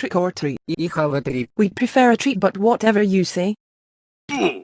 Trick or treat. Ich habe treat. We'd prefer a treat but whatever you say. Hmm.